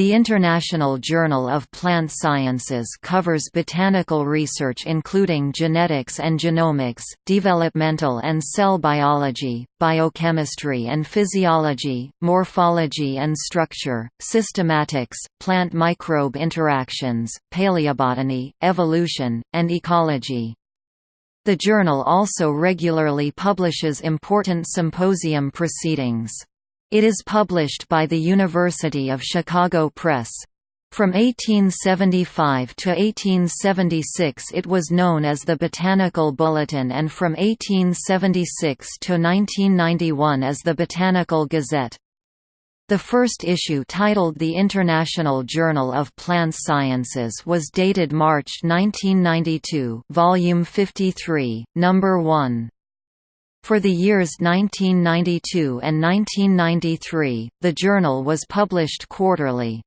The International Journal of Plant Sciences covers botanical research including genetics and genomics, developmental and cell biology, biochemistry and physiology, morphology and structure, systematics, plant microbe interactions, paleobotany, evolution, and ecology. The journal also regularly publishes important symposium proceedings. It is published by the University of Chicago Press. From 1875 to 1876 it was known as the Botanical Bulletin and from 1876 to 1991 as the Botanical Gazette. The first issue titled The International Journal of Plant Sciences was dated March 1992 volume 53, number 1. For the years 1992 and 1993, the journal was published quarterly.